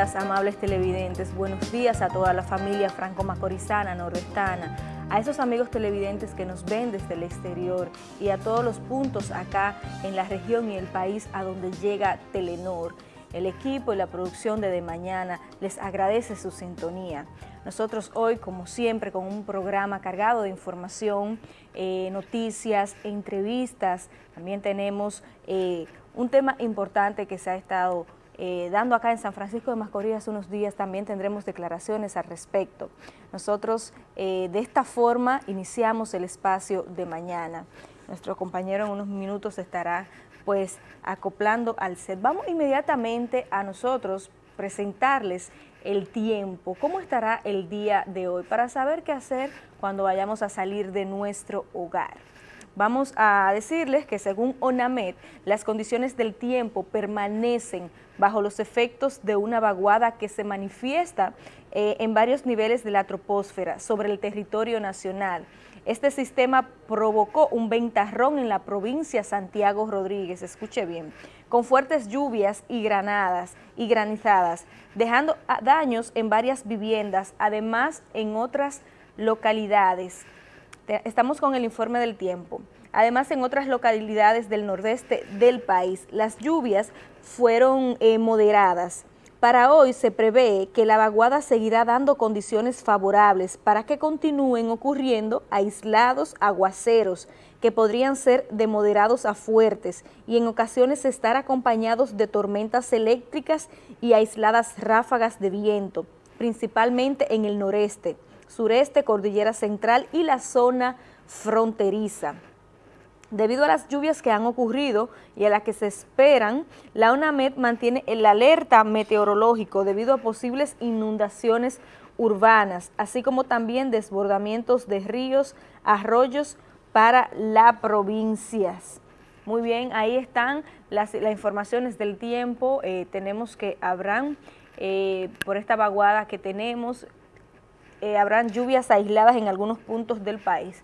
amables televidentes. Buenos días a toda la familia franco-macorizana, nordestana, a esos amigos televidentes que nos ven desde el exterior y a todos los puntos acá en la región y el país a donde llega Telenor. El equipo y la producción de De Mañana les agradece su sintonía. Nosotros hoy, como siempre, con un programa cargado de información, eh, noticias, entrevistas, también tenemos eh, un tema importante que se ha estado eh, dando acá en San Francisco de Macorís hace unos días, también tendremos declaraciones al respecto. Nosotros de esta forma iniciamos el espacio de mañana. Nuestro compañero en unos minutos estará pues acoplando al set. Vamos inmediatamente a nosotros presentarles el tiempo, cómo estará el día de hoy, para saber qué hacer cuando vayamos a salir de nuestro hogar. Vamos a decirles que según ONAMED, las condiciones del tiempo permanecen bajo los efectos de una vaguada que se manifiesta eh, en varios niveles de la troposfera sobre el territorio nacional. Este sistema provocó un ventarrón en la provincia Santiago Rodríguez, escuche bien, con fuertes lluvias y granadas y granizadas, dejando daños en varias viviendas, además en otras localidades. Estamos con el informe del tiempo. Además, en otras localidades del nordeste del país, las lluvias fueron eh, moderadas. Para hoy se prevé que la vaguada seguirá dando condiciones favorables para que continúen ocurriendo aislados aguaceros que podrían ser de moderados a fuertes y en ocasiones estar acompañados de tormentas eléctricas y aisladas ráfagas de viento, principalmente en el noreste, sureste, cordillera central y la zona fronteriza. Debido a las lluvias que han ocurrido y a las que se esperan, la UNAMED mantiene el alerta meteorológico debido a posibles inundaciones urbanas, así como también desbordamientos de ríos, arroyos para las provincias. Muy bien, ahí están las, informaciones del tiempo. Eh, tenemos que habrán, eh, por esta vaguada que tenemos, eh, habrán lluvias aisladas en algunos puntos del país.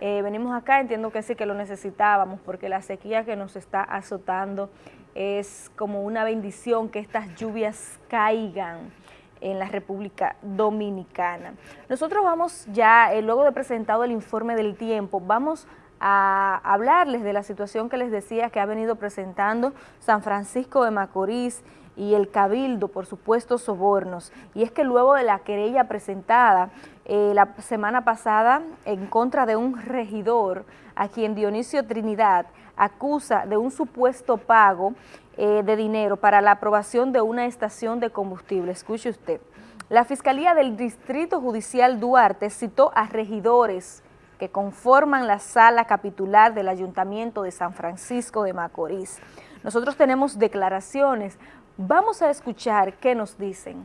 Eh, venimos acá, entiendo que sí que lo necesitábamos porque la sequía que nos está azotando es como una bendición que estas lluvias caigan en la República Dominicana. Nosotros vamos ya, eh, luego de presentado el informe del tiempo, vamos a hablarles de la situación que les decía que ha venido presentando San Francisco de Macorís y el Cabildo, por supuesto, sobornos. Y es que luego de la querella presentada eh, la semana pasada en contra de un regidor a quien Dionisio Trinidad acusa de un supuesto pago eh, de dinero para la aprobación de una estación de combustible. Escuche usted. La Fiscalía del Distrito Judicial Duarte citó a regidores que conforman la sala capitular del Ayuntamiento de San Francisco de Macorís. Nosotros tenemos declaraciones Vamos a escuchar qué nos dicen.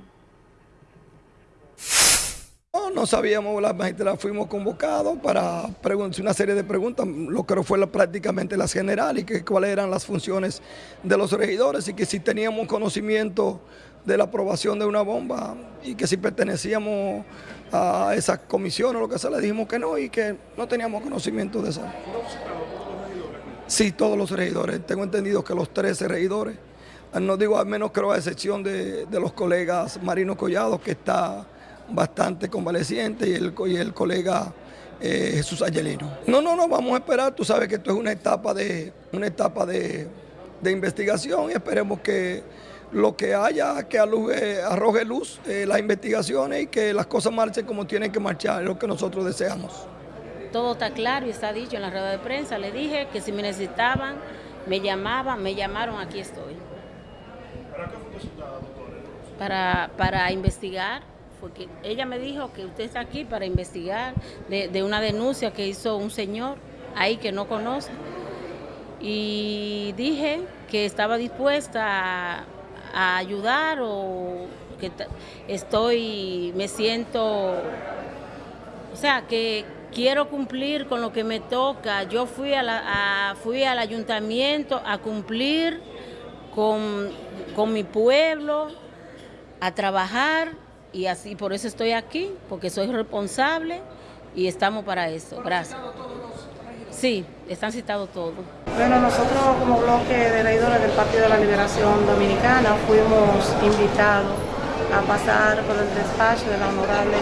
No, sabíamos, la magistrada fuimos convocados para una serie de preguntas, lo que fue prácticamente las generales, y que cuáles eran las funciones de los regidores y que si teníamos conocimiento de la aprobación de una bomba y que si pertenecíamos a esa comisión o lo que sea, le dijimos que no y que no teníamos conocimiento de eso. Sí, todos los regidores. Tengo entendido que los 13 regidores no digo al menos creo a excepción de, los colegas Marino Collado, que está bastante convaleciente, y el, y el colega eh, Jesús Ayelino. No, no, no, vamos a esperar, tú sabes que esto es una etapa de, una etapa de, investigación y esperemos que lo que haya, que arroje luz eh, las investigaciones y que las cosas marchen como tienen que marchar, es lo que nosotros deseamos. Todo está claro y está dicho en la rueda de prensa. Le dije que si me necesitaban, me llamaban, me llamaron, aquí estoy. ¿Para Para, investigar, porque ella me dijo que usted está aquí para investigar de, una denuncia que hizo un señor ahí que no conoce. Y dije que estaba dispuesta a, ayudar o que estoy, me siento, o sea, que quiero cumplir con lo que me toca. Yo fui, a fui al ayuntamiento a cumplir con, con mi pueblo, a trabajar y así por eso estoy aquí, porque soy responsable y estamos para eso. Gracias. Sí, están citados todos. Bueno, nosotros como bloque de leidores del Partido de la Liberación Dominicana fuimos invitados a pasar por el despacho de la honorable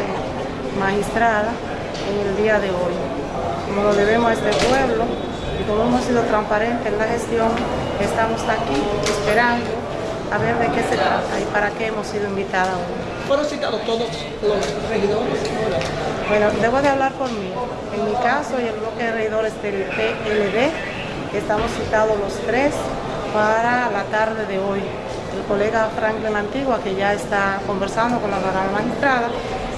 magistrada en el día de hoy. Como lo debemos a este pueblo y como hemos sido transparentes en la gestión, estamos aquí esperando a ver de qué se trata y para qué hemos sido invitados hoy. ¿Fueron citados todos los regidores? Bueno, debo de hablar por mí. En mi caso y el bloque de regidores del PLD, estamos citados los tres para la tarde de hoy. El colega Franklin Antigua, que ya está conversando con la magistrada,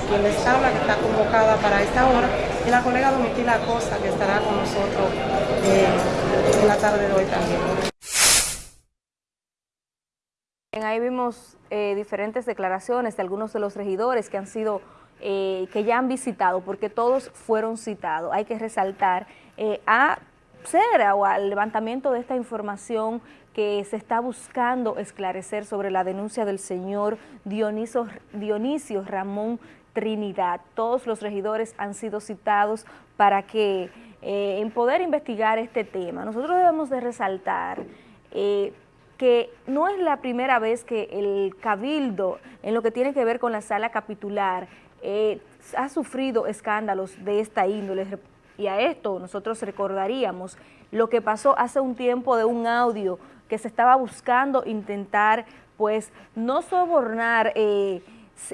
quien les habla, que está convocada para esta hora, y la colega Domitila Acosta, que estará con nosotros eh, en la tarde de hoy también. Ahí vimos eh, diferentes declaraciones de algunos de los regidores que han sido, eh, que ya han visitado, porque todos fueron citados. Hay que resaltar a ser o al levantamiento de esta información que se está buscando esclarecer sobre la denuncia del señor Dionisio, Dionisio Ramón Trinidad. Todos los regidores han sido citados para que eh, en poder investigar este tema. Nosotros debemos de resaltar eh, que no es la primera vez que el cabildo, en lo que tiene que ver con la sala capitular, eh, ha sufrido escándalos de esta índole. Y a esto nosotros recordaríamos lo que pasó hace un tiempo de un audio que se estaba buscando intentar, pues, no sobornar eh,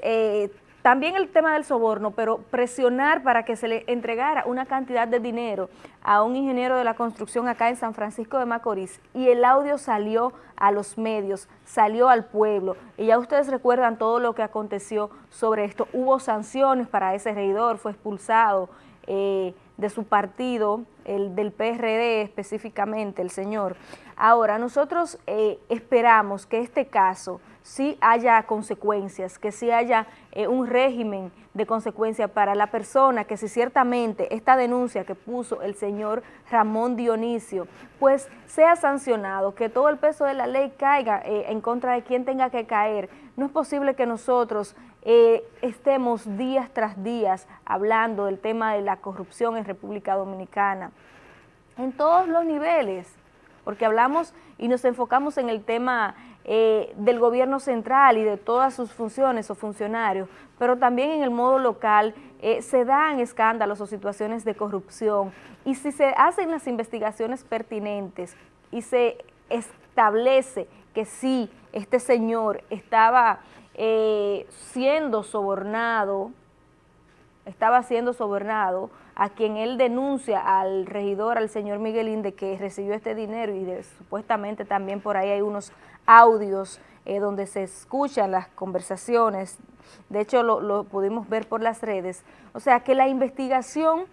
eh, también el tema del soborno, pero presionar para que se le entregara una cantidad de dinero a un ingeniero de la construcción acá en San Francisco de Macorís y el audio salió a los medios, salió al pueblo y ya ustedes recuerdan todo lo que aconteció sobre esto. Hubo sanciones para ese regidor, fue expulsado eh, de su partido, el del PRD específicamente, el señor. Ahora, nosotros eh, esperamos que este caso sí haya consecuencias, que sí haya eh, un régimen de consecuencia para la persona, que si ciertamente esta denuncia que puso el señor Ramón Dionisio, pues sea sancionado, que todo el peso de la ley caiga eh, en contra de quien tenga que caer. No es posible que nosotros estemos días tras días hablando del tema de la corrupción en República Dominicana, en todos los niveles, porque hablamos y nos enfocamos en el tema eh, del gobierno central y de todas sus funciones o funcionarios, pero también en el modo local eh, se dan escándalos o situaciones de corrupción. Y si se hacen las investigaciones pertinentes y se establece que sí, este señor estaba eh, siendo sobornado, estaba siendo sobornado, a quien él denuncia al regidor, al señor Miguelín, de que recibió este dinero y de, supuestamente también por ahí hay unos audios eh, donde se escuchan las conversaciones, de hecho lo, pudimos ver por las redes, o sea que la investigación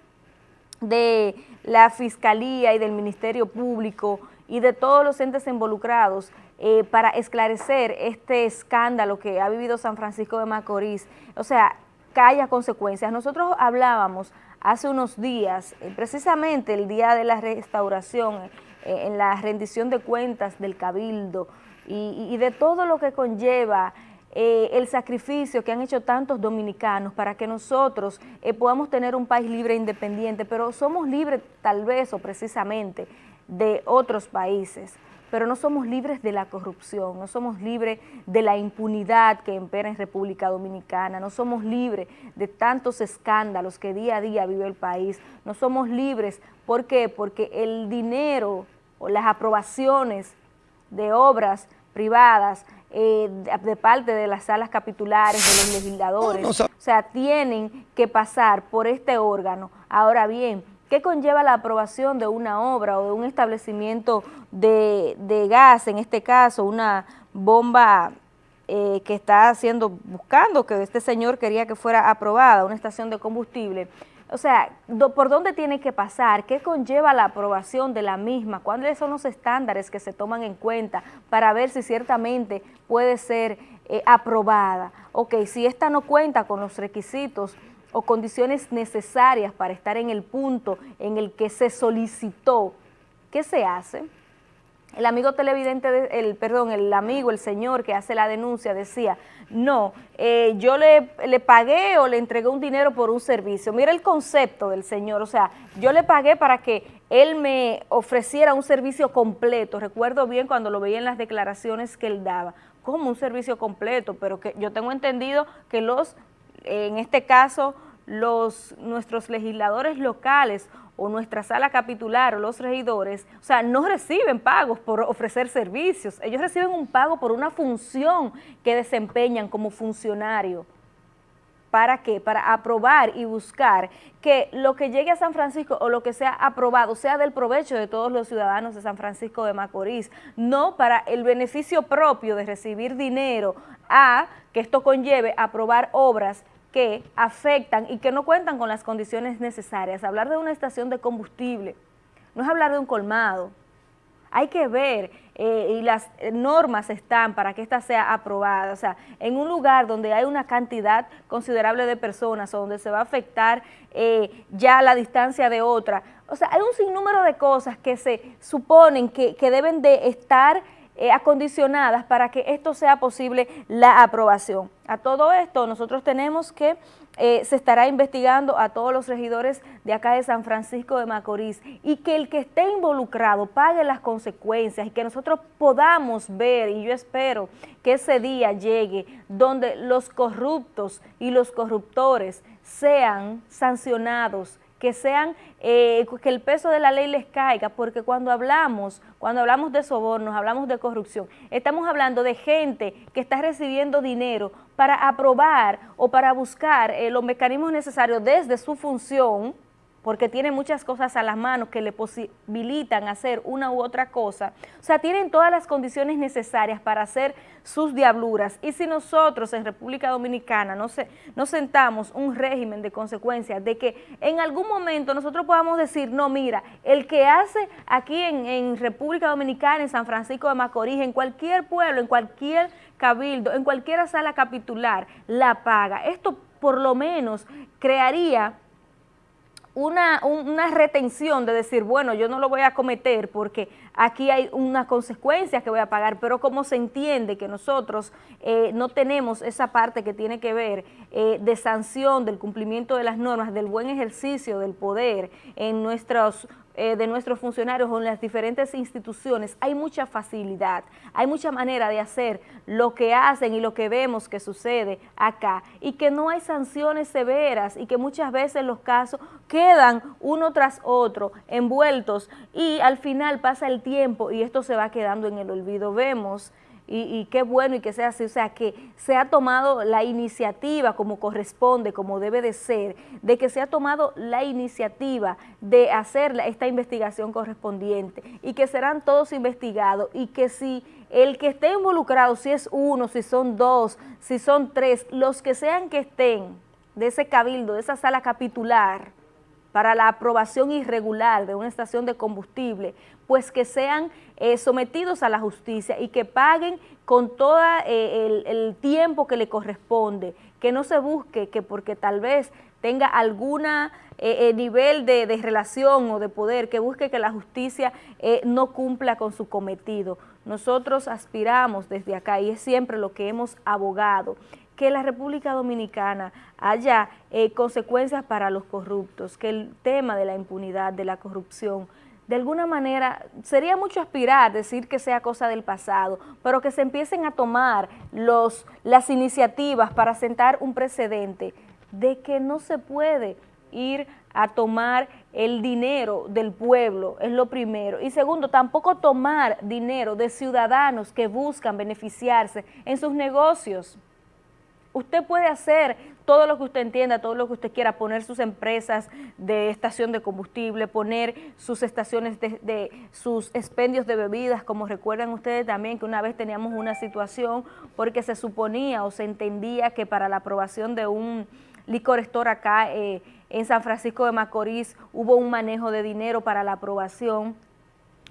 de la Fiscalía y del Ministerio Público y de todos los entes involucrados eh, para esclarecer este escándalo que ha vivido San Francisco de Macorís, o sea, que haya consecuencias. Nosotros hablábamos hace unos días, eh, precisamente el día de la restauración, eh, en la rendición de cuentas del Cabildo y, de todo lo que conlleva eh, el sacrificio que han hecho tantos dominicanos para que nosotros podamos tener un país libre e independiente, pero somos libres tal vez o precisamente de otros países pero no somos libres de la corrupción, no somos libres de la impunidad que impera en República Dominicana, no somos libres de tantos escándalos que día a día vive el país, no somos libres, ¿por qué? Porque el dinero o las aprobaciones de obras privadas eh, de, parte de las salas capitulares, de los legisladores, o sea, tienen que pasar por este órgano. Ahora bien, ¿Qué conlleva la aprobación de una obra o de un establecimiento de, gas, en este caso una bomba eh, que está haciendo, buscando que este señor quería que fuera aprobada, una estación de combustible? O sea, ¿por dónde tiene que pasar? ¿Qué conlleva la aprobación de la misma? ¿Cuáles son los estándares que se toman en cuenta para ver si ciertamente puede ser eh, aprobada? Ok, si esta no cuenta con los requisitos o condiciones necesarias para estar en el punto en el que se solicitó, ¿qué se hace? El amigo televidente, el perdón, el amigo, el señor que hace la denuncia decía, no, eh, yo le, le, pagué o le entregué un dinero por un servicio. Mira el concepto del señor, o sea, yo le pagué para que él me ofreciera un servicio completo. Recuerdo bien cuando lo veía en las declaraciones que él daba. como un servicio completo, pero que yo tengo entendido que los, en este caso, los nuestros legisladores locales o nuestra sala capitular o los regidores, o sea, no reciben pagos por ofrecer servicios, ellos reciben un pago por una función que desempeñan como funcionario. ¿Para qué? Para aprobar y buscar que lo que llegue a San Francisco o lo que sea aprobado sea del provecho de todos los ciudadanos de San Francisco de Macorís, no para el beneficio propio de recibir dinero a que esto conlleve aprobar obras que afectan y que no cuentan con las condiciones necesarias. Hablar de una estación de combustible no es hablar de un colmado, hay que ver eh, y las normas están para que esta sea aprobada. O sea, en un lugar donde hay una cantidad considerable de personas o donde se va a afectar eh, ya la distancia de otra. O sea, hay un sinnúmero de cosas que se suponen que, que deben de estar eh, acondicionadas para que esto sea posible la aprobación. A todo esto nosotros tenemos que eh, se estará investigando a todos los regidores de acá de San Francisco de Macorís y que el que esté involucrado pague las consecuencias y que nosotros podamos ver, y yo espero que ese día llegue, donde los corruptos y los corruptores sean sancionados que sean, eh, que el peso de la ley les caiga, porque cuando hablamos, cuando hablamos de sobornos, hablamos de corrupción, estamos hablando de gente que está recibiendo dinero para aprobar o para buscar eh, los mecanismos necesarios desde su función, porque tiene muchas cosas a las manos que le posibilitan hacer una u otra cosa. O sea, tienen todas las condiciones necesarias para hacer sus diabluras. Y si nosotros en República Dominicana no, se, no sentamos un régimen de consecuencias, de que en algún momento nosotros podamos decir, no, mira, el que hace aquí en, en República Dominicana, en San Francisco de Macorís, en cualquier pueblo, en cualquier cabildo, en cualquier sala capitular, la paga. Esto por lo menos crearía una, una, retención de decir, bueno, yo no lo voy a cometer porque aquí hay una consecuencia que voy a pagar, pero como se entiende que nosotros eh, no tenemos esa parte que tiene que ver eh, de sanción del cumplimiento de las normas, del buen ejercicio del poder en nuestros eh, de nuestros funcionarios o en las diferentes instituciones, hay mucha facilidad, hay mucha manera de hacer lo que hacen y lo que vemos que sucede acá y que no hay sanciones severas y que muchas veces los casos quedan uno tras otro envueltos y al final pasa el tiempo y esto se va quedando en el olvido. Vemos y, qué bueno y que sea así, o sea, que se ha tomado la iniciativa como corresponde, como debe de ser, de que se ha tomado la iniciativa de hacer esta investigación correspondiente y que serán todos investigados y que si el que esté involucrado, si es uno, si son dos, si son tres, los que sean que estén de ese cabildo, de esa sala capitular, para la aprobación irregular de una estación de combustible, pues que sean eh, sometidos a la justicia y que paguen con todo eh, el, tiempo que le corresponde, que no se busque que porque tal vez tenga alguna eh, nivel de, de, relación o de poder, que busque que la justicia no cumpla con su cometido. Nosotros aspiramos desde acá y es siempre lo que hemos abogado, que la República Dominicana haya eh, consecuencias para los corruptos, que el tema de la impunidad, de la corrupción, de alguna manera, sería mucho aspirar, decir que sea cosa del pasado, pero que se empiecen a tomar los, las iniciativas para sentar un precedente de que no se puede ir a tomar el dinero del pueblo, es lo primero. Y segundo, tampoco tomar dinero de ciudadanos que buscan beneficiarse en sus negocios. Usted puede hacer todo lo que usted entienda, todo lo que usted quiera, poner sus empresas de estación de combustible, poner sus estaciones de, sus expendios de bebidas, como recuerdan ustedes también que una vez teníamos una situación porque se suponía o se entendía que para la aprobación de un licor store acá eh, en San Francisco de Macorís hubo un manejo de dinero para la aprobación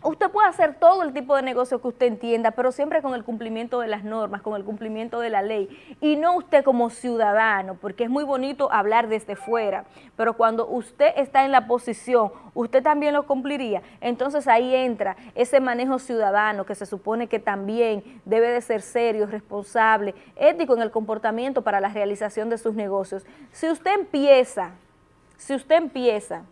Usted puede hacer todo el tipo de negocio que usted entienda, pero siempre con el cumplimiento de las normas, con el cumplimiento de la ley, y no usted como ciudadano, porque es muy bonito hablar desde fuera, pero cuando usted está en la posición, usted también lo cumpliría, entonces ahí entra ese manejo ciudadano que se supone que también debe de ser serio, responsable, ético en el comportamiento para la realización de sus negocios. Si usted empieza, si usted empieza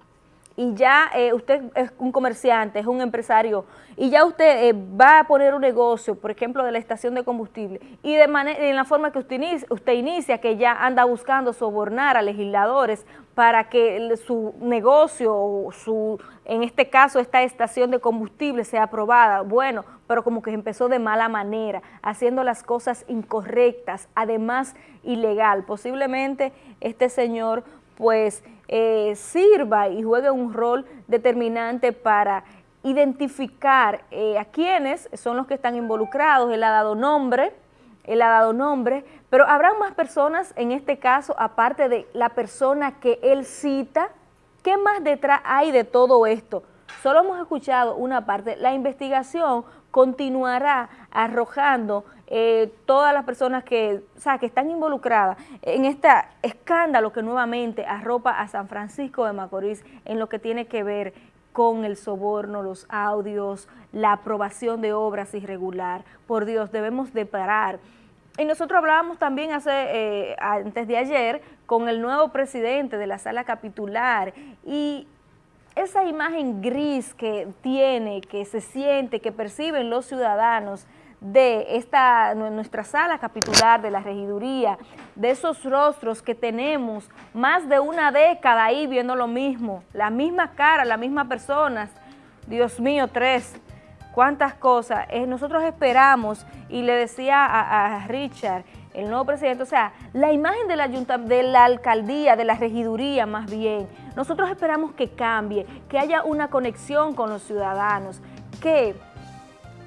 y ya eh, usted es un comerciante, es un empresario, y ya usted eh, va a poner un negocio, por ejemplo, de la estación de combustible, y de manera, en la forma que usted inicia, usted inicia, que ya anda buscando sobornar a legisladores para que su negocio, o su, en este caso, esta estación de combustible sea aprobada, bueno, pero como que empezó de mala manera, haciendo las cosas incorrectas, además ilegal. Posiblemente este señor pues eh, sirva y juegue un rol determinante para identificar eh, a quienes son los que están involucrados, él ha dado nombre, él ha dado nombre, pero habrá más personas en este caso, aparte de la persona que él cita, ¿qué más detrás hay de todo esto? Solo hemos escuchado una parte, la investigación continuará arrojando eh, todas las personas que, o que están involucradas en este escándalo que nuevamente arropa a San Francisco de Macorís en lo que tiene que ver con el soborno, los audios, la aprobación de obras irregular. Por Dios, debemos de parar. Y nosotros hablábamos también hace, eh, antes de ayer con el nuevo presidente de la sala capitular y esa imagen gris que tiene, que se siente, que perciben los ciudadanos de esta nuestra sala capitular, de la regiduría, de esos rostros que tenemos más de una década ahí viendo lo mismo, la misma cara, las mismas personas, Dios mío, tres, cuántas cosas. Eh, nosotros esperamos, y le decía a, Richard, el nuevo presidente, o sea, la imagen de la, de la alcaldía, de la regiduría más bien, nosotros esperamos que cambie, que haya una conexión con los ciudadanos, que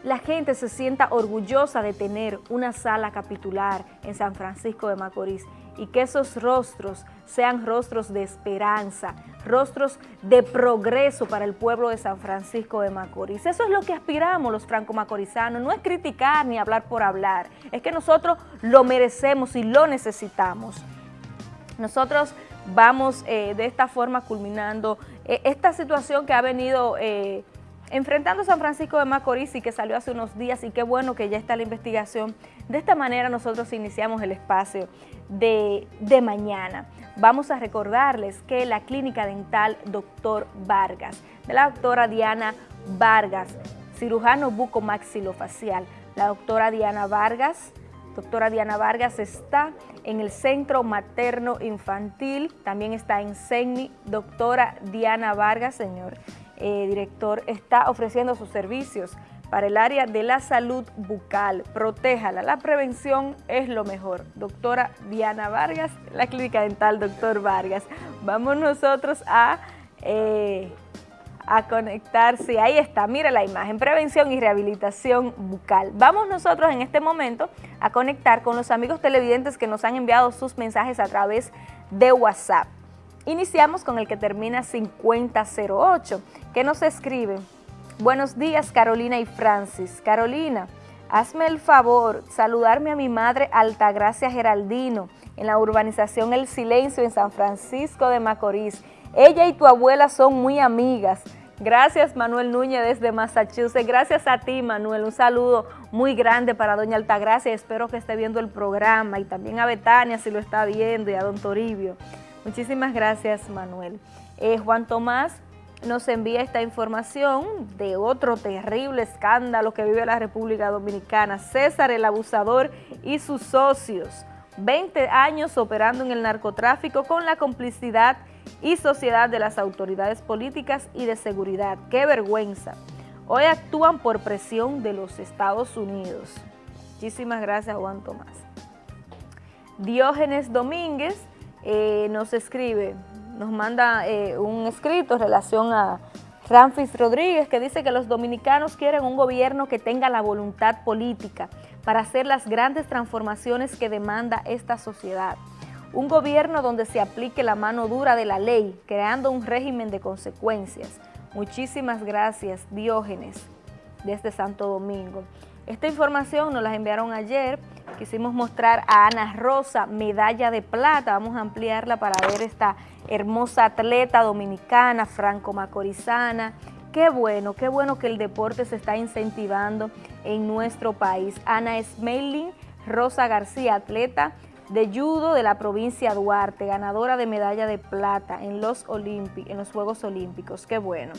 la gente se sienta orgullosa de tener una sala capitular en San Francisco de Macorís y que esos rostros sean rostros de esperanza, rostros de progreso para el pueblo de San Francisco de Macorís. Eso es lo que aspiramos los franco-macorizanos, no es criticar ni hablar por hablar, es que nosotros lo merecemos y lo necesitamos. Nosotros vamos eh, de esta forma culminando eh, esta situación que ha venido... Eh, enfrentando San Francisco de Macorís y que salió hace unos días y qué bueno que ya está la investigación. De esta manera nosotros iniciamos el espacio de, de mañana. Vamos a recordarles que la clínica dental Doctor Vargas, de la doctora Diana Vargas, cirujano bucomaxilofacial, la doctora Diana Vargas, doctora Diana Vargas está en el Centro Materno Infantil, también está en CENI, doctora Diana Vargas, señor eh, director, está ofreciendo sus servicios para el área de la salud bucal. Protéjala, la prevención es lo mejor. Doctora Diana Vargas, la clínica dental Doctor Vargas. Vamos nosotros a, eh, a conectar, sí, ahí está, mira la imagen, prevención y rehabilitación bucal. Vamos nosotros en este momento a conectar con los amigos televidentes que nos han enviado sus mensajes a través de WhatsApp. Iniciamos con el que termina 5008, que nos escribe, Buenos días Carolina y Francis. Carolina, hazme el favor, saludarme a mi madre Altagracia Geraldino, en la urbanización El Silencio en San Francisco de Macorís. Ella y tu abuela son muy amigas. Gracias Manuel Núñez desde Massachusetts. Gracias a ti Manuel. Un saludo muy grande para doña Altagracia. Espero que esté viendo el programa y también a Betania si lo está viendo y a don Toribio. Muchísimas gracias, Manuel. Eh, Juan Tomás nos envía esta información de otro terrible escándalo que vive la República Dominicana. César el abusador y sus socios. 20 años operando en el narcotráfico con la complicidad y sociedad de las autoridades políticas y de seguridad. ¡Qué vergüenza! Hoy actúan por presión de los Estados Unidos. Muchísimas gracias, Juan Tomás. Diógenes Domínguez eh, nos escribe, nos manda eh, un escrito en relación a Ramfis Rodríguez que dice que los dominicanos quieren un gobierno que tenga la voluntad política para hacer las grandes transformaciones que demanda esta sociedad. Un gobierno donde se aplique la mano dura de la ley, creando un régimen de consecuencias. Muchísimas gracias, Diógenes, desde Santo Domingo. Esta información nos la enviaron ayer quisimos mostrar a Ana Rosa, medalla de plata, vamos a ampliarla para ver esta hermosa atleta dominicana, franco-macorizana, qué bueno, qué bueno que el deporte se está incentivando en nuestro país. Ana Smelling Rosa García, atleta de judo de la provincia Duarte, ganadora de medalla de plata en los, en los Juegos Olímpicos. Qué bueno.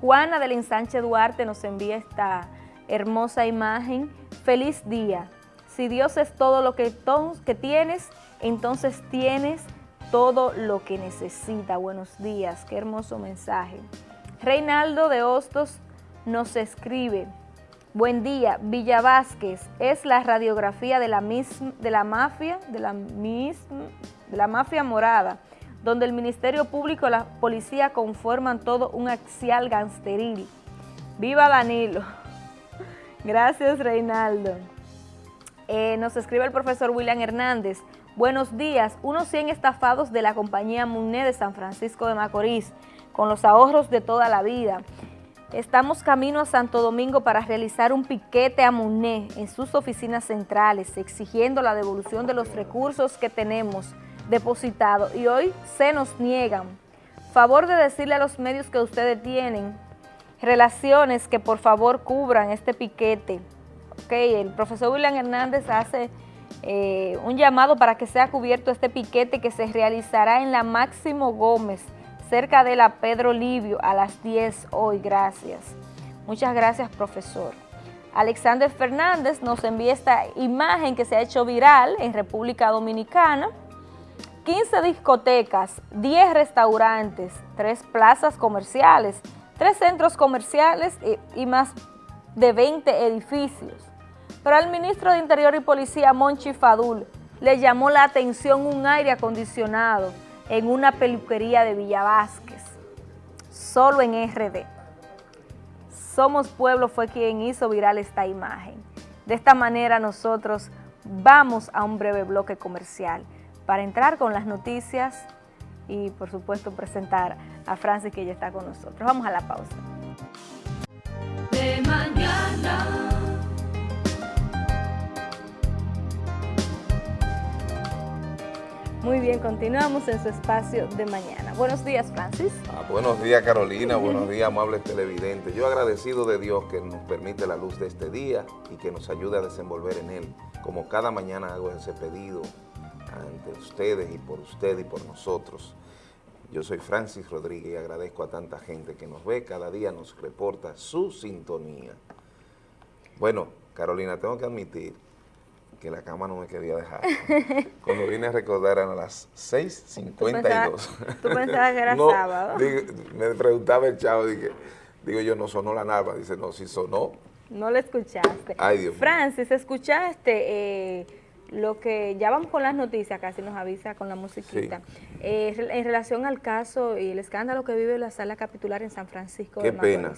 Juana del Ensanche Duarte nos envía esta hermosa imagen. Feliz día. Si Dios es todo lo que, tienes, entonces tienes todo lo que necesita. Buenos días, qué hermoso mensaje. Reinaldo de Hostos nos escribe, buen día, Villa Vázquez es la radiografía de la, de la mafia, de la, de la mafia morada, donde el Ministerio Público y la policía conforman todo un axial gangsteril. ¡Viva Danilo! Gracias, Reinaldo. Eh, nos escribe el profesor William Hernández. Buenos días, unos 100 estafados de la compañía Muné de San Francisco de Macorís, con los ahorros de toda la vida. Estamos camino a Santo Domingo para realizar un piquete a Muné en sus oficinas centrales, exigiendo la devolución de los recursos que tenemos depositados y hoy se nos niegan. Favor de decirle a los medios que ustedes tienen relaciones que por favor cubran este piquete. Okay, el profesor William Hernández hace eh, un llamado para que sea cubierto este piquete que se realizará en la Máximo Gómez, cerca de la Pedro Livio, a las 10 hoy. Gracias. Muchas gracias, profesor. Alexander Fernández nos envía esta imagen que se ha hecho viral en República Dominicana. 15 discotecas, 10 restaurantes, 3 plazas comerciales, 3 centros comerciales y, y más de 20 edificios pero al ministro de Interior y Policía, Monchi Fadul, le llamó la atención un aire acondicionado en una peluquería de Villa Vázquez, solo en RD. Somos Pueblo fue quien hizo viral esta imagen. De esta manera nosotros vamos a un breve bloque comercial para entrar con las noticias y por supuesto presentar a Francis que ya está con nosotros. Vamos a la pausa. Mañana. Muy bien, continuamos en su espacio de mañana. Buenos días, Francis. Ah, buenos días, Carolina. buenos días, amables televidentes. Yo agradecido de Dios que nos permite la luz de este día y que nos ayude a desenvolver en él. Como cada mañana hago ese pedido ante ustedes y por usted y por nosotros. Yo soy Francis Rodríguez y agradezco a tanta gente que nos ve, cada día nos reporta su sintonía. Bueno, Carolina, tengo que admitir que la cama no me quería dejar. Cuando vine a recordar eran las 6.52. ¿Tú pensabas que era sábado? me preguntaba el chavo, dije, digo yo, no sonó la nalva. Dice, no, sí sonó. No lo escuchaste. Ay, Dios Francis, ¿escuchaste eh, lo que, ya vamos con las noticias, casi nos avisa con la musiquita, eh, en relación al caso y el escándalo que vive la sala capitular en San Francisco Qué pena.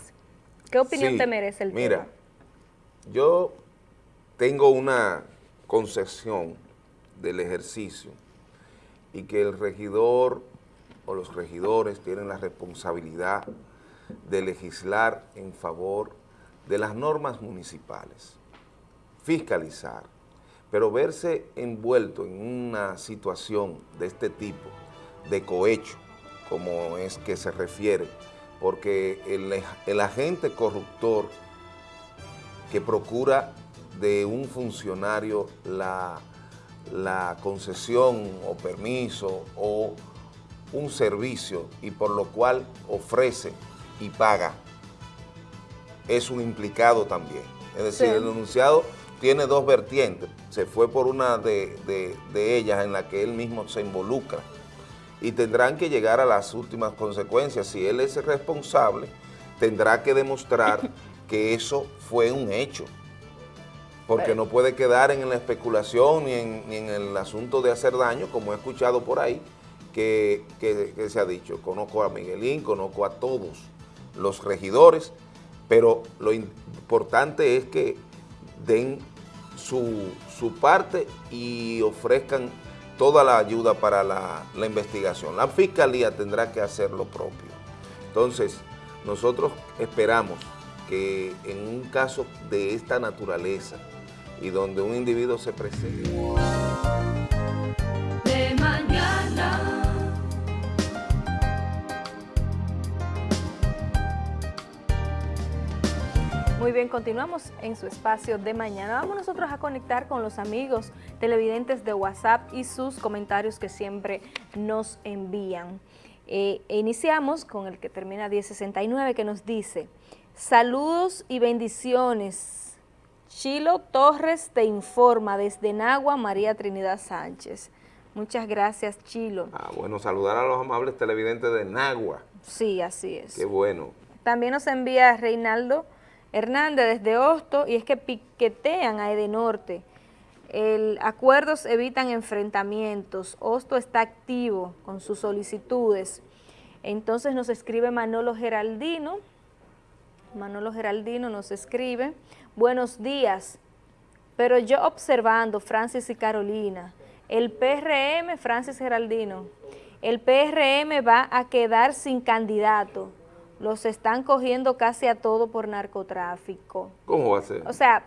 ¿Qué opinión te merece el Mira, yo tengo una concesión del ejercicio y que el regidor o los regidores tienen la responsabilidad de legislar en favor de las normas municipales, fiscalizar, pero verse envuelto en una situación de este tipo, de cohecho, como es que se refiere, porque el, el agente corruptor que procura de un funcionario la, la concesión o permiso o un servicio y por lo cual ofrece y paga, es un implicado también. Es decir, el denunciado tiene dos vertientes. Se fue por una de, de, ellas en la que él mismo se involucra y tendrán que llegar a las últimas consecuencias. Si él es responsable, tendrá que demostrar que eso fue un hecho porque no puede quedar en la especulación ni en, el asunto de hacer daño, como he escuchado por ahí, que, se ha dicho. Conozco a Miguelín, conozco a todos los regidores, pero lo importante es que den su, parte y ofrezcan toda la ayuda para la, la investigación. La Fiscalía tendrá que hacer lo propio. Entonces, nosotros esperamos que en un caso de esta naturaleza, y donde un individuo se presenta. Muy bien, continuamos en su espacio de mañana. Vamos nosotros a conectar con los amigos televidentes de WhatsApp y sus comentarios que siempre nos envían. Eh, iniciamos con el que termina 1069 que nos dice, saludos y bendiciones. Chilo Torres te informa desde Nagua, María Trinidad Sánchez. Muchas gracias, Chilo. Ah, bueno, saludar a los amables televidentes de Nagua. Sí, así es. Qué bueno. También nos envía Reinaldo Hernández desde Hosto y es que piquetean a Edenorte. El, acuerdos evitan enfrentamientos. Hosto está activo con sus solicitudes. Entonces nos escribe Manolo Geraldino. Manolo Geraldino nos escribe, buenos días, pero yo observando, Francis y Carolina, el PRM, Francis Geraldino, el PRM va a quedar sin candidato. Los están cogiendo casi a todo por narcotráfico. ¿Cómo va a ser? O sea,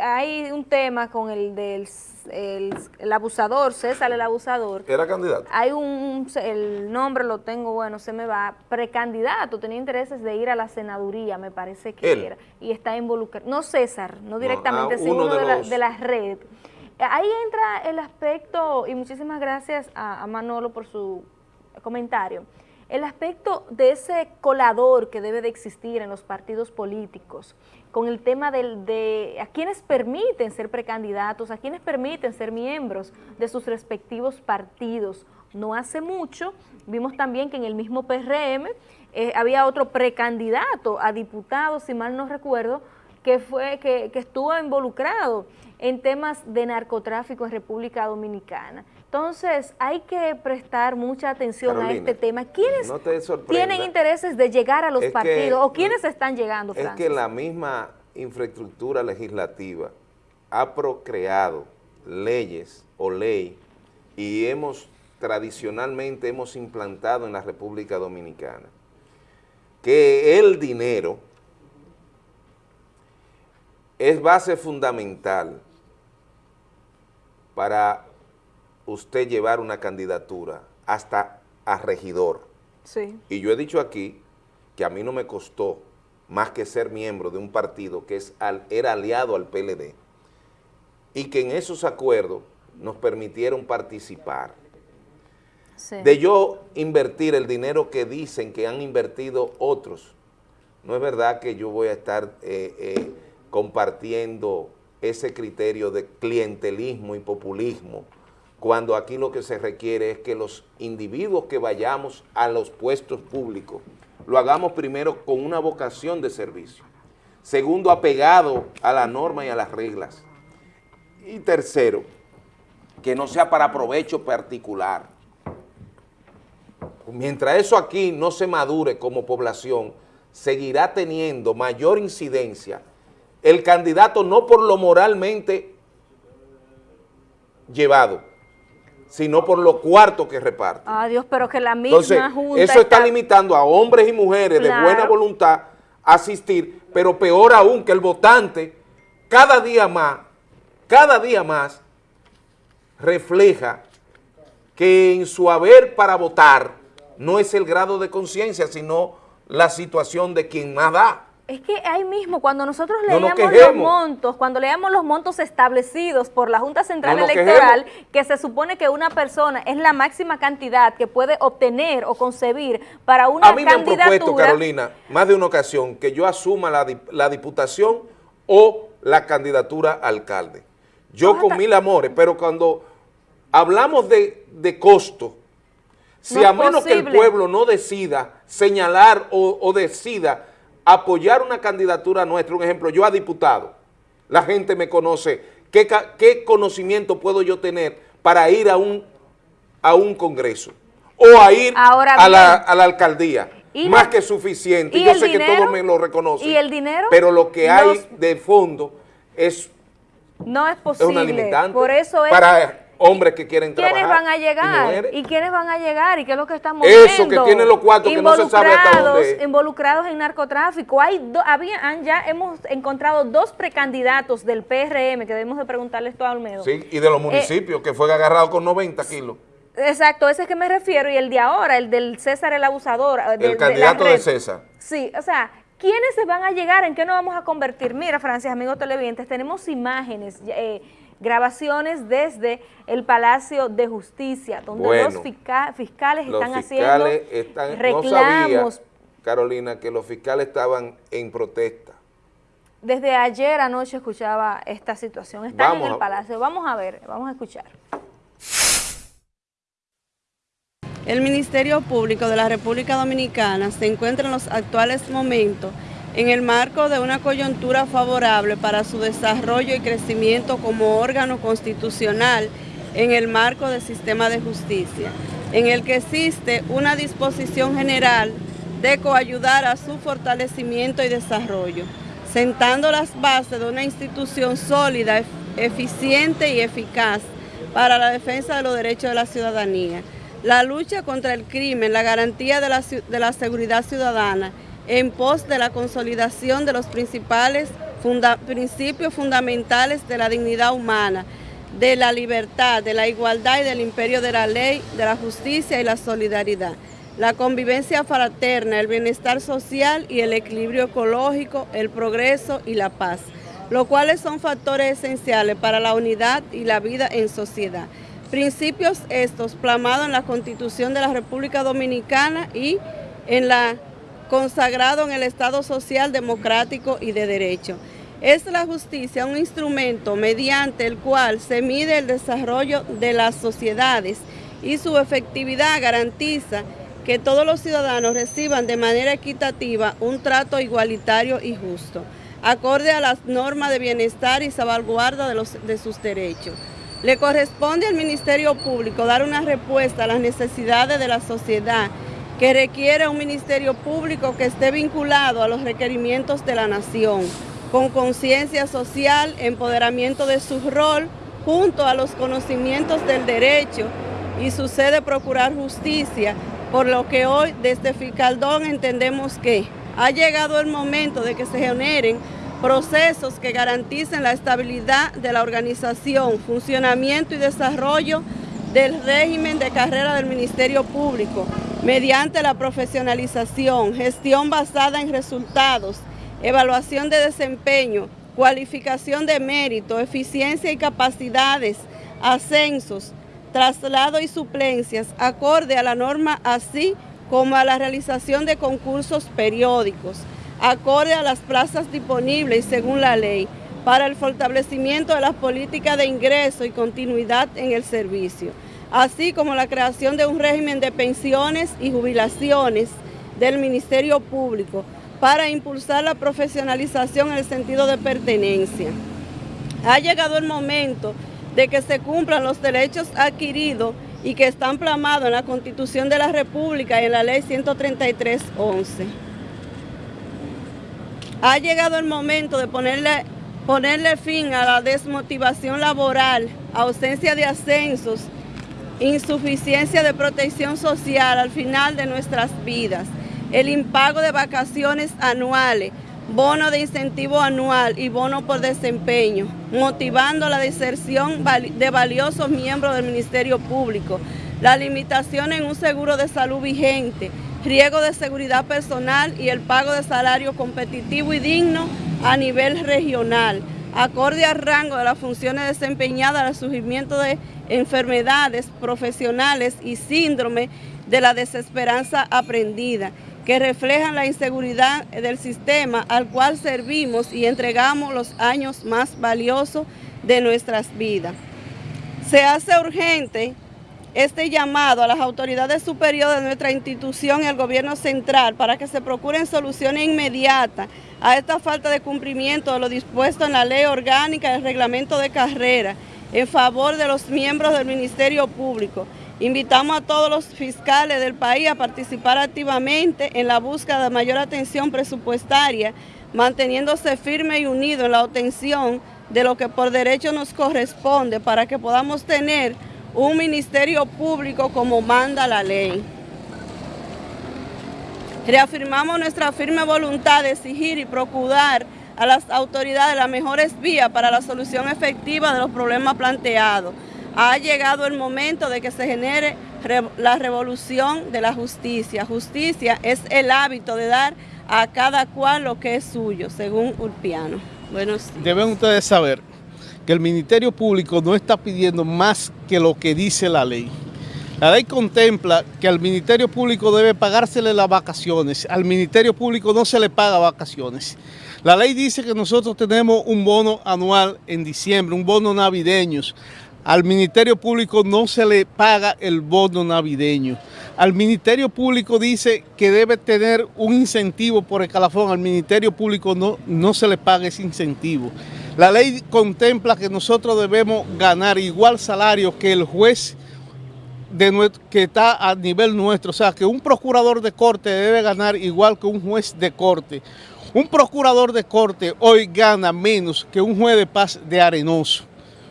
hay un tema con el del el, abusador, César el abusador. ¿Era candidato? Hay un, el nombre lo tengo, bueno, se me va, precandidato, tenía intereses de ir a la senaduría, me parece que era, y está involucrado, no César, no directamente, sino uno, de, la, de la red. Ahí entra el aspecto, y muchísimas gracias a, Manolo por su comentario, el aspecto de ese colador que debe de existir en los partidos políticos, con el tema de a quienes permiten ser precandidatos, a quienes permiten ser miembros de sus respectivos partidos. No hace mucho vimos también que en el mismo PRM eh, había otro precandidato a diputado, si mal no recuerdo, que, fue, que, estuvo involucrado en temas de narcotráfico en República Dominicana. Entonces, hay que prestar mucha atención a este tema. ¿Quiénes tienen intereses de llegar a los partidos o quiénes están llegando, Es que la misma infraestructura legislativa ha procreado leyes o ley y hemos tradicionalmente hemos implantado en la República Dominicana que el dinero es base fundamental para usted llevar una candidatura hasta a regidor. Sí. Y yo he dicho aquí que a mí no me costó más que ser miembro de un partido que es era aliado al PLD y que en esos acuerdos nos permitieron participar. De yo invertir el dinero que dicen que han invertido otros. No es verdad que yo voy a estar... Eh, eh, compartiendo ese criterio de clientelismo y populismo, cuando aquí lo que se requiere es que los individuos que vayamos a los puestos públicos lo hagamos primero con una vocación de servicio, segundo, apegado a la norma y a las reglas, y tercero, que no sea para provecho particular. Mientras eso aquí no se madure como población, seguirá teniendo mayor incidencia el candidato no por lo moralmente llevado, sino por lo cuarto que reparte. Ah, Dios, pero que la misma Entonces, eso está, limitando a hombres y mujeres de buena voluntad a asistir, pero peor aún que el votante cada día más, cada día más refleja que en su haber para votar no es el grado de conciencia, sino la situación de quien más da. Es que ahí mismo, cuando nosotros leíamos los montos, cuando leíamos los montos establecidos por la Junta Central Electoral, que se supone que una persona es la máxima cantidad que puede obtener o concebir para una candidatura... A mí me han propuesto, Carolina, más de una ocasión, que yo asuma la, diputación o la candidatura a alcalde. Yo con mil amores, pero cuando hablamos de, costo, si a menos que el pueblo no decida señalar o, o decida apoyar una candidatura nuestra, un ejemplo, yo a diputado, la gente me conoce, ¿qué, qué conocimiento puedo yo tener para ir a un, a un congreso o a ir a, la, alcaldía? Más que suficiente, yo sé que todos me lo reconocen. ¿Y el dinero? Pero lo que hay de fondo es, no es, posible. una limitante. Por eso es hombres que quieren trabajar. ¿Quiénes van a llegar? ¿Y, quiénes van a llegar? ¿Y qué es lo que estamos Eso, que tienen los cuartos que no se sabe hasta dónde. Involucrados en narcotráfico. Hay habían, ya hemos encontrado dos precandidatos del PRM, que debemos de preguntarle esto a Olmedo. Sí, y de los eh, municipios, que fue agarrado con 90 kilos. Exacto, ese es que me refiero, y el de ahora, el del César el abusador. el candidato de César. Sí, o sea, ¿Quiénes se van a llegar? ¿En qué nos vamos a convertir? Mira, Francis, amigos televidentes, tenemos imágenes, eh, grabaciones desde el Palacio de Justicia, donde los fiscales están haciendo reclamos. Carolina, que los fiscales estaban en protesta. Desde ayer anoche escuchaba esta situación. Están en el Palacio. Vamos a ver, vamos a escuchar. El Ministerio Público de la República Dominicana se encuentra en los actuales momentos en el marco de una coyuntura favorable para su desarrollo y crecimiento como órgano constitucional en el marco del sistema de justicia, en el que existe una disposición general de coayudar a su fortalecimiento y desarrollo, sentando las bases de una institución sólida, eficiente y eficaz para la defensa de los derechos de la ciudadanía la lucha contra el crimen, la garantía de la, seguridad ciudadana, en pos de la consolidación de los principales principios fundamentales de la dignidad humana, de la libertad, de la igualdad y del imperio de la ley, de la justicia y la solidaridad, la convivencia fraterna, el bienestar social y el equilibrio ecológico, el progreso y la paz, los cuales son factores esenciales para la unidad y la vida en sociedad. Principios estos plasmados en la Constitución de la República Dominicana y en la consagrado en el Estado Social Democrático y de Derecho. Es la justicia un instrumento mediante el cual se mide el desarrollo de las sociedades y su efectividad garantiza que todos los ciudadanos reciban de manera equitativa un trato igualitario y justo, acorde a las normas de bienestar y salvaguarda de, los, de sus derechos. Le corresponde al Ministerio Público dar una respuesta a las necesidades de la sociedad que requiere un Ministerio Público que esté vinculado a los requerimientos de la nación, con conciencia social, empoderamiento de su rol, junto a los conocimientos del derecho y su sede procurar justicia, por lo que hoy desde Ficaldón entendemos que ha llegado el momento de que se generen procesos que garanticen la estabilidad de la organización, funcionamiento y desarrollo del régimen de carrera del Ministerio Público mediante la profesionalización, gestión basada en resultados, evaluación de desempeño, cualificación de mérito, eficiencia y capacidades, ascensos, traslado y suplencias, acorde a la norma así como a la realización de concursos periódicos acorde a las plazas disponibles según la ley, para el fortalecimiento de las políticas de ingreso y continuidad en el servicio, así como la creación de un régimen de pensiones y jubilaciones del Ministerio Público para impulsar la profesionalización en el sentido de pertenencia. Ha llegado el momento de que se cumplan los derechos adquiridos y que están plamados en la Constitución de la República y en la Ley 133.11 ha llegado el momento de ponerle, ponerle fin a la desmotivación laboral, ausencia de ascensos, insuficiencia de protección social al final de nuestras vidas, el impago de vacaciones anuales, bono de incentivo anual y bono por desempeño, motivando la deserción de valiosos miembros del Ministerio Público, la limitación en un seguro de salud vigente, riego de seguridad personal y el pago de salario competitivo y digno a nivel regional, acorde al rango de las funciones desempeñadas al surgimiento de enfermedades profesionales y síndrome de la desesperanza aprendida, que reflejan la inseguridad del sistema al cual servimos y entregamos los años más valiosos de nuestras vidas. Se hace urgente este llamado a las autoridades superiores de nuestra institución y al gobierno central para que se procuren soluciones inmediatas a esta falta de cumplimiento de lo dispuesto en la ley orgánica y el reglamento de carrera en favor de los miembros del Ministerio Público. Invitamos a todos los fiscales del país a participar activamente en la búsqueda de mayor atención presupuestaria, manteniéndose firme y unido en la obtención de lo que por derecho nos corresponde para que podamos tener un ministerio público como manda la ley. Reafirmamos nuestra firme voluntad de exigir y procurar a las autoridades las mejores vías para la solución efectiva de los problemas planteados, ha llegado el momento de que se genere la revolución de la justicia. Justicia es el hábito de dar a cada cual lo que es suyo, según Urpiano. Bueno, Deben ustedes saber que el Ministerio Público no está pidiendo más que lo que dice la ley. La ley contempla que al Ministerio Público debe pagársele las vacaciones. Al Ministerio Público no se le paga vacaciones. La ley dice que nosotros tenemos un bono anual en diciembre, un bono navideño. Al Ministerio Público no se le paga el bono navideño. Al Ministerio Público dice que debe tener un incentivo por escalafón. Al Ministerio Público no, no se le paga ese incentivo. La ley contempla que nosotros debemos ganar igual salario que el juez de, que está a nivel nuestro. O sea, que un procurador de corte debe ganar igual que un juez de corte. Un procurador de corte hoy gana menos que un juez de paz de Arenoso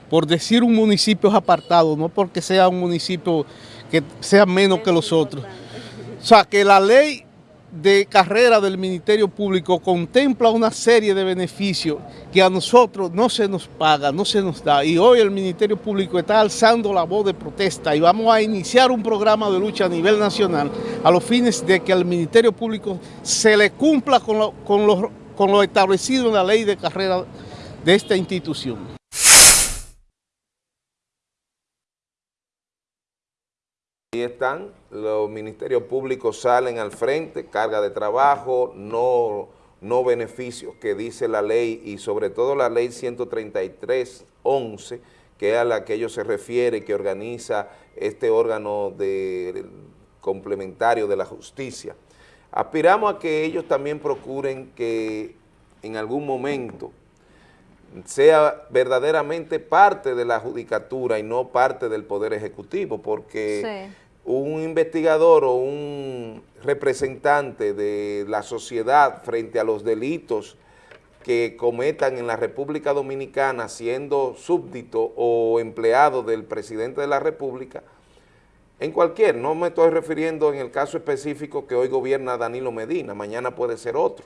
por decir un municipio apartado, no porque sea un municipio que sea menos que los otros. O sea, que la ley de carrera del Ministerio Público contempla una serie de beneficios que a nosotros no se nos paga, no se nos da. Y hoy el Ministerio Público está alzando la voz de protesta y vamos a iniciar un programa de lucha a nivel nacional a los fines de que al Ministerio Público se le cumpla con lo, con con lo establecido en la ley de carrera de esta institución. Ahí están, los ministerios públicos salen al frente, carga de trabajo, no, no beneficios que dice la ley y sobre todo la ley 133.11, que es a la que ellos se refiere, que organiza este órgano de, complementario de la justicia. Aspiramos a que ellos también procuren que en algún momento sea verdaderamente parte de la judicatura y no parte del Poder Ejecutivo, porque un investigador o un representante de la sociedad frente a los delitos que cometan en la República Dominicana siendo súbdito o empleado del presidente de la República, en cualquier, no me estoy refiriendo en el caso específico que hoy gobierna Danilo Medina, mañana puede ser otro,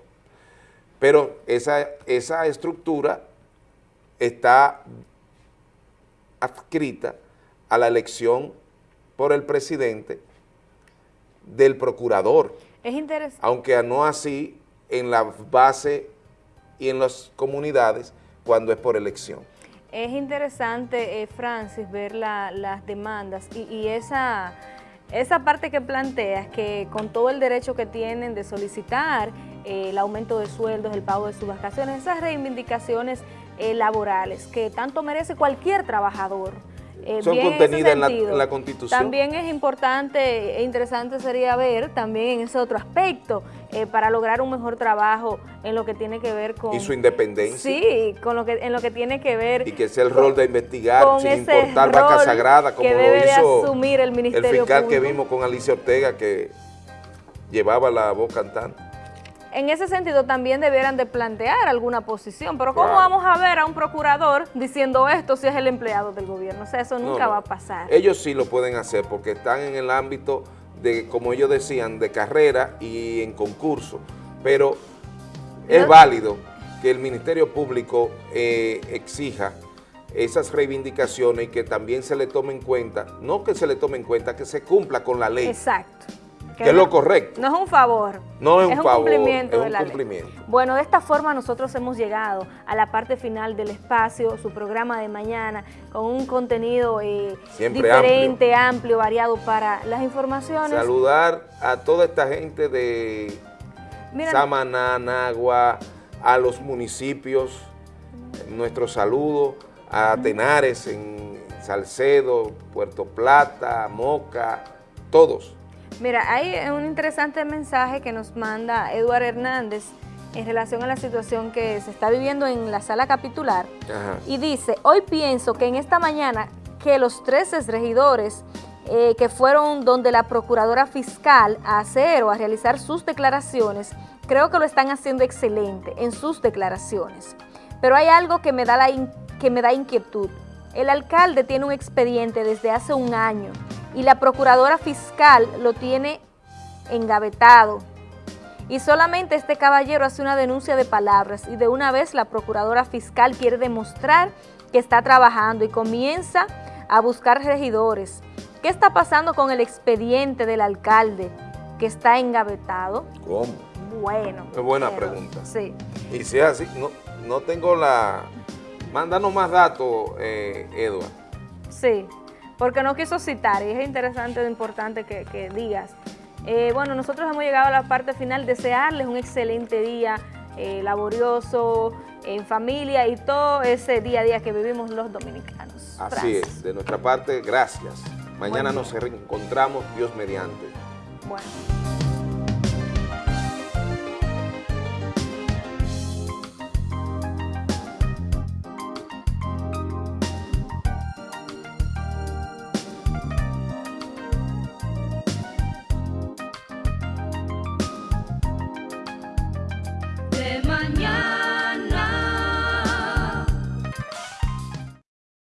pero esa, esa estructura está adscrita a la elección por el presidente del procurador. Es interesante. Aunque no así en la base y en las comunidades cuando es por elección. Es interesante, eh, Francis, ver las demandas y, esa, esa parte que planteas, que con todo el derecho que tienen de solicitar eh, el aumento de sueldos, el pago de sus vacaciones, esas reivindicaciones eh, laborales que tanto merece cualquier trabajador, eh, son contenidas en, la, Constitución. También es importante e interesante sería ver también ese otro aspecto eh, para lograr un mejor trabajo en lo que tiene que ver con... Y su independencia. Sí, con lo que, en lo que tiene que ver... Y que sea el rol de investigar sin importar vaca sagrada, como lo hizo asumir el Ministerio el fiscal que vimos con Alicia Ortega que llevaba la voz cantante en ese sentido también debieran de plantear alguna posición, pero ¿cómo vamos a ver a un procurador diciendo esto si es el empleado del gobierno? O sea, eso nunca va a pasar. Ellos sí lo pueden hacer porque están en el ámbito de, como ellos decían, de carrera y en concurso, pero es válido que el Ministerio Público eh, exija esas reivindicaciones y que también se le tome en cuenta, no que se le tome en cuenta, que se cumpla con la ley. Exacto que, es lo correcto. No es un favor. No es, un, favor, cumplimiento es un de cumplimiento. Bueno, de esta forma nosotros hemos llegado a la parte final del espacio, su programa de mañana, con un contenido eh, diferente, amplio. variado para las informaciones. Saludar a toda esta gente de Samaná, Nagua, a los municipios, nuestro saludo, a Tenares en Salcedo, Puerto Plata, Moca, todos Mira, hay un interesante mensaje que nos manda Eduardo Hernández en relación a la situación que se está viviendo en la sala capitular. Y dice, hoy pienso que en esta mañana que los 13 regidores eh, que fueron donde la procuradora fiscal a hacer o a realizar sus declaraciones, creo que lo están haciendo excelente en sus declaraciones. Pero hay algo que me da, la que me da inquietud. El alcalde tiene un expediente desde hace un año y la procuradora fiscal lo tiene engavetado. Y solamente este caballero hace una denuncia de palabras y de una vez la procuradora fiscal quiere demostrar que está trabajando y comienza a buscar regidores. ¿Qué está pasando con el expediente del alcalde que está engavetado? ¿Cómo? Bueno. Es buena pero- pregunta. Sí. Y si es así, no, no tengo la... Mándanos más datos, eh, Edward. Sí, porque no quiso citar y es interesante e importante que, que digas. Eh, bueno, nosotros hemos llegado a la parte final, desearles un excelente día eh, laborioso, en familia y todo ese día a día que vivimos los dominicanos. Así Francis. es, de nuestra parte, gracias. Mañana nos reencontramos, Dios mediante. Bueno.